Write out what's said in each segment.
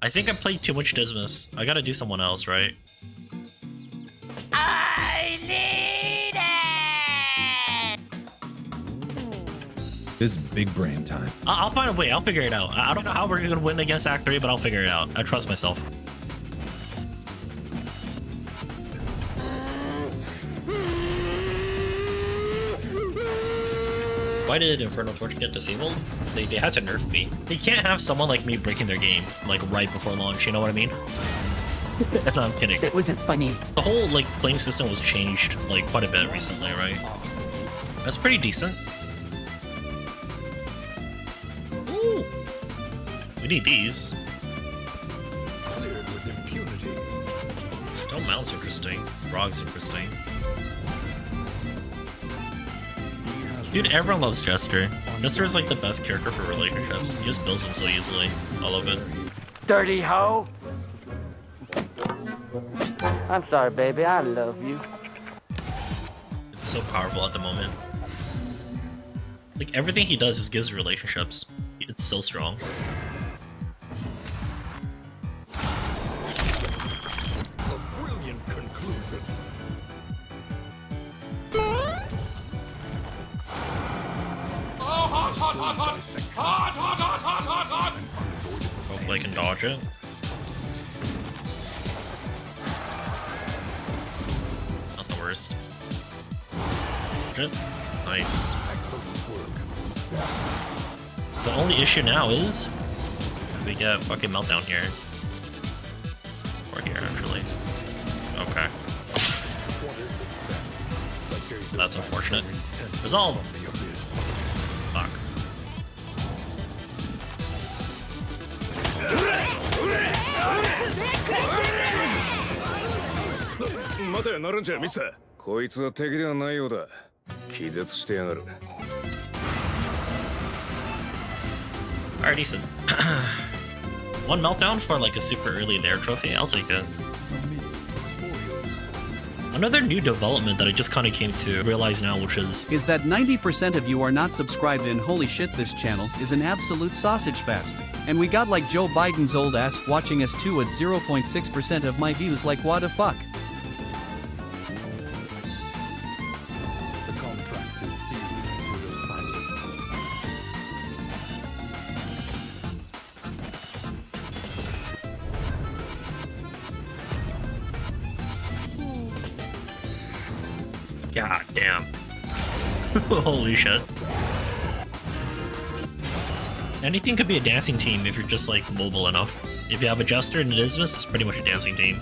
I think I played too much Dismas. I gotta do someone else, right? I need it! This is big brain time. I- I'll find a way. I'll figure it out. I I don't know how we're gonna win against Act 3, but I'll figure it out. I trust myself. Why did Infernal Torch get disabled? They, they had to nerf me. They can't have someone like me breaking their game, like, right before launch, you know what I mean? no, I'm kidding. It wasn't funny. The whole, like, flame system was changed, like, quite a bit recently, right? That's pretty decent. Ooh! We need these. Stone Mount's interesting. Frog's interesting. Dude, everyone loves Jester. Jester is like the best character for relationships. He just builds them so easily. I love it. Dirty hoe. I'm sorry, baby. I love you. It's so powerful at the moment. Like, everything he does just gives relationships. It's so strong. Hopefully I can dodge it. Not the worst. Dodge it. Nice. The only issue now is we get fucking meltdown here. Or here, actually. Okay. That's unfortunate. Resolve! 待てなるんじゃミスこいつは敵ではないようだ気絶してやがる Alright, decent. One meltdown for like a super early there trophy, I'll take it. Another new development that I just kind of came to realize now, which is is that 90% of you are not subscribed and holy shit this channel is an absolute sausage fest. And we got like Joe Biden's old ass watching us too at 0.6% of my views like what the fuck. Holy shit. Anything could be a dancing team if you're just like mobile enough. If you have a Jester and a Dismas, it's pretty much a dancing team.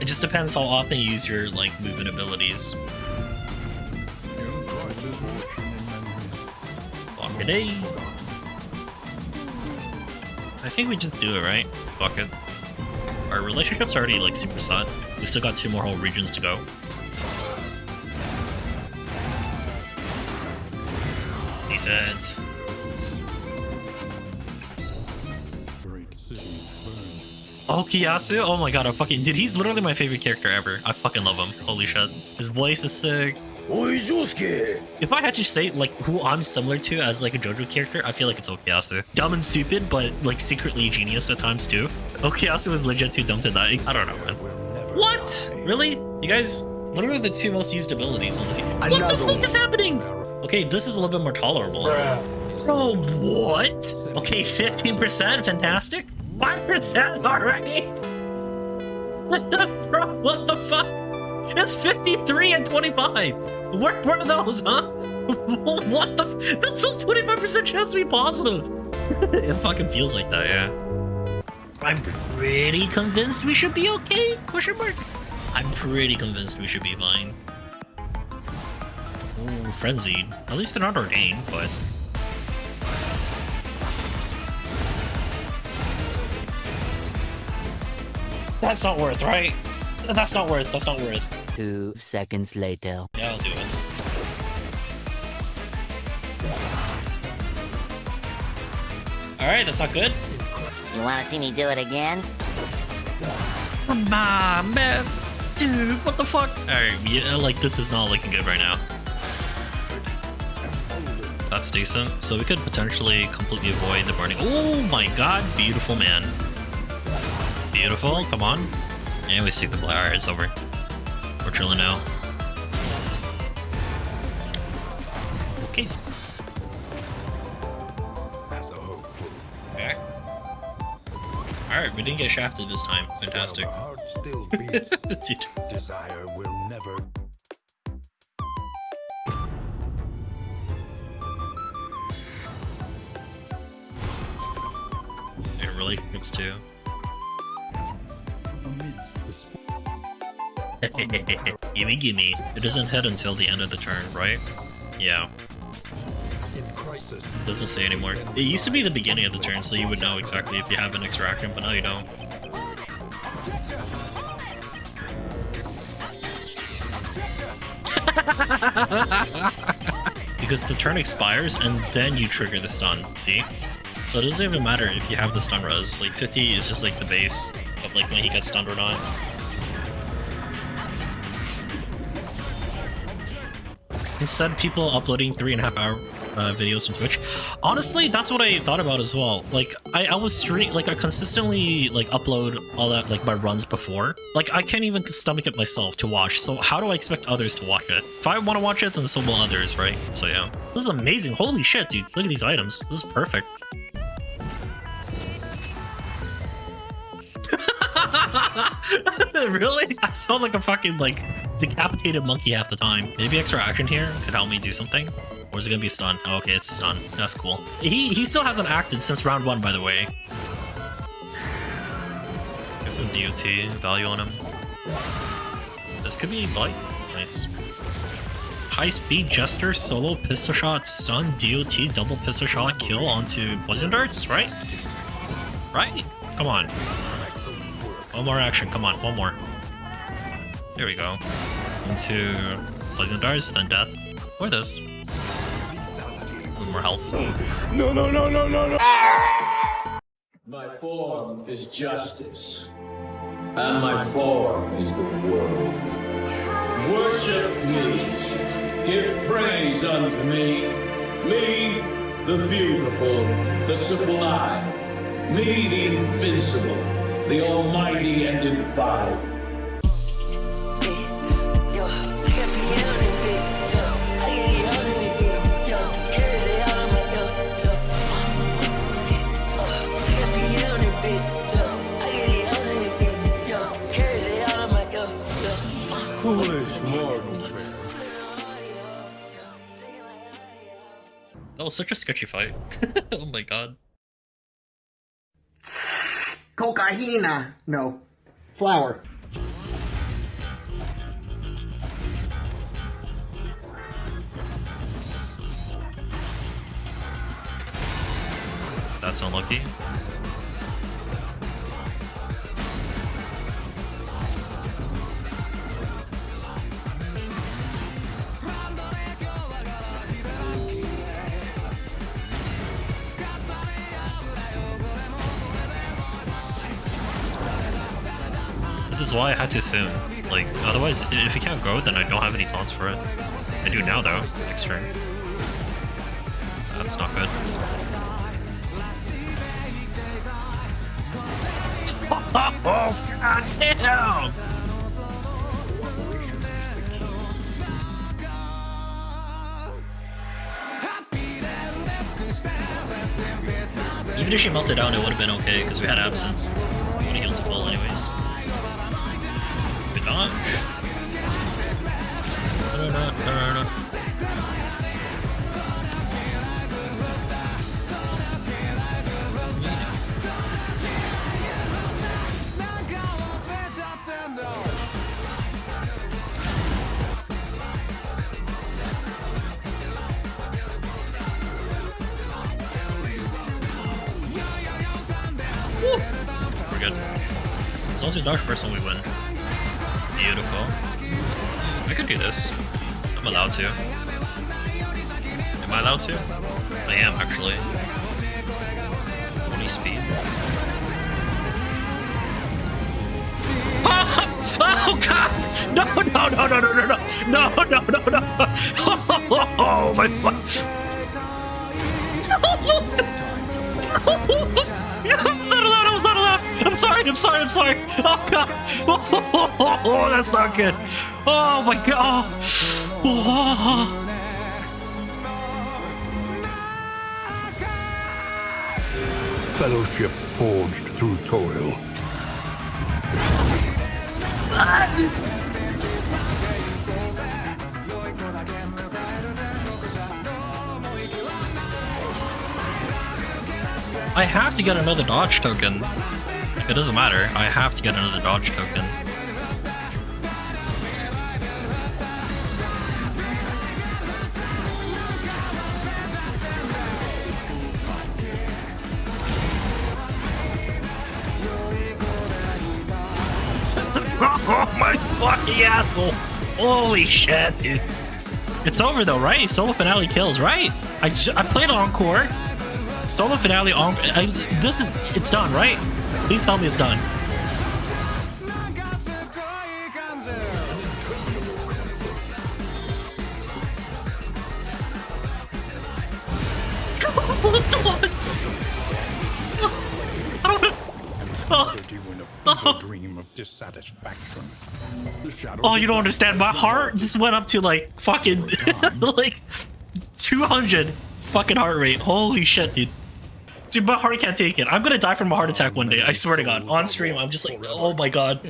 It just depends how often you use your like movement abilities. Fuck it, eh? I think we just do it, right? Fuck it. Our relationship's already like super set. We still got two more whole regions to go. Decent. great. Oh, Kiyasu? Oh my god, I fucking... Dude, he's literally my favorite character ever. I fucking love him. Holy shit. His voice is sick. Oi, Josuke! If I had to say, like, who I'm similar to as, like, a JoJo character, I feel like it's Okuyasu. Dumb and stupid, but, like, secretly genius at times, too. Okuyasu was legit too dumb to die. I don't know, man. What? Really? You guys... What are the two most used abilities on the team. What the fuck is happening? Okay, this is a little bit more tolerable. Bro, what? Okay, 15%? Fantastic. 5% already? Bro, what the fuck? It's 53 and 25. Where, are those, huh? what the? That's still 25% chance to be positive. it fucking feels like that, yeah. I'm pretty convinced we should be okay? Question mark. I'm pretty convinced we should be fine. Ooh, frenzied. At least they're not ordained, but that's not worth, right? That's not worth. That's not worth. Two seconds later. Yeah, I'll do it. Alright, that's not good. You wanna see me do it again? Come on, man. Dude, what the fuck? Alright, yeah, like, this is not looking good right now. That's decent. So we could potentially completely avoid the burning. Oh my god, beautiful man. Beautiful, come on. And we stick the blade. Alright, it's over. We're chilling now. Okay. Okay. Alright, we didn't get shafted this time. Fantastic. While the heart still beats, Dude. Really looks too. gimme gimme. It doesn't hit until the end of the turn, right? Yeah. crisis. Doesn't say anymore. It used to be the beginning of the turn, so you would know exactly if you have an extraction, but now you don't. because the turn expires and then you trigger the stun, see? So it doesn't even matter if you have the stun res, like 50 is just like the base of like when he gets stunned or not. Instead, people uploading three and a half hour uh, videos from Twitch. Honestly, that's what I thought about as well. Like, I, I was stream like I consistently like upload all that like my runs before. Like, I can't even stomach it myself to watch. So how do I expect others to watch it? If I want to watch it, then so will others, right? So yeah, this is amazing. Holy shit, dude! Look at these items. This is perfect. really? I sound like a fucking like decapitated monkey half the time. Maybe extra action here could help me do something. Or is it gonna be stun? Oh, okay, it's stun. That's cool. He he still hasn't acted since round one, by the way. Get some DOT value on him. This could be light. Nice. High speed jester, solo pistol shot, stun, DOT, double pistol shot, kill onto poison darts, right? Right? Come on. One more action, come on, one more. There we go. Into poison darts, then death. Or this. A more health. No, no, no, no, no, no! My form is justice, and my form is the world. Worship me, give praise unto me, me, the beautiful, the sublime, me, the invincible, the almighty and divine. Foolish mortal. That was such a sketchy fight. oh my god. Cocaína. No. Flour. That's unlucky. Is why I had to assume. Like, otherwise, if you can't go, then I don't have any taunts for it. I do now, though, next turn. That's not good. Oh, god damn! Even if she melted down, it would have been okay, because we had Absent. As long as we dodge first one, we win. Beautiful. I could do this. I'm allowed to. Am I allowed to? I am, actually. 20 speed. Oh, oh god! No, no, no, no, no, no, no! No, no, no, no! Oh, my fuck! No! No! I'm so loud, I was I'm sorry. I'm sorry. I'm sorry. Oh god. Oh, that's not good. Oh my god. Oh. Fellowship forged through toil. I have to get another dodge token. It doesn't matter. I have to get another dodge token. oh my fucking asshole! Holy shit, dude. It's over though, right? Solo finale kills, right? I, I played Encore. Solo finale on. I, this is, it's done, right? Please tell me it's done. Liberty when a feeble dream of dissatisfaction. Oh, you don't understand. My heart just went up to like fucking like 200 fucking heart rate. Holy shit, dude. Dude, my heart can't take it. I'm gonna die from a heart attack one day. I swear to God. On stream, I'm just like, oh my god.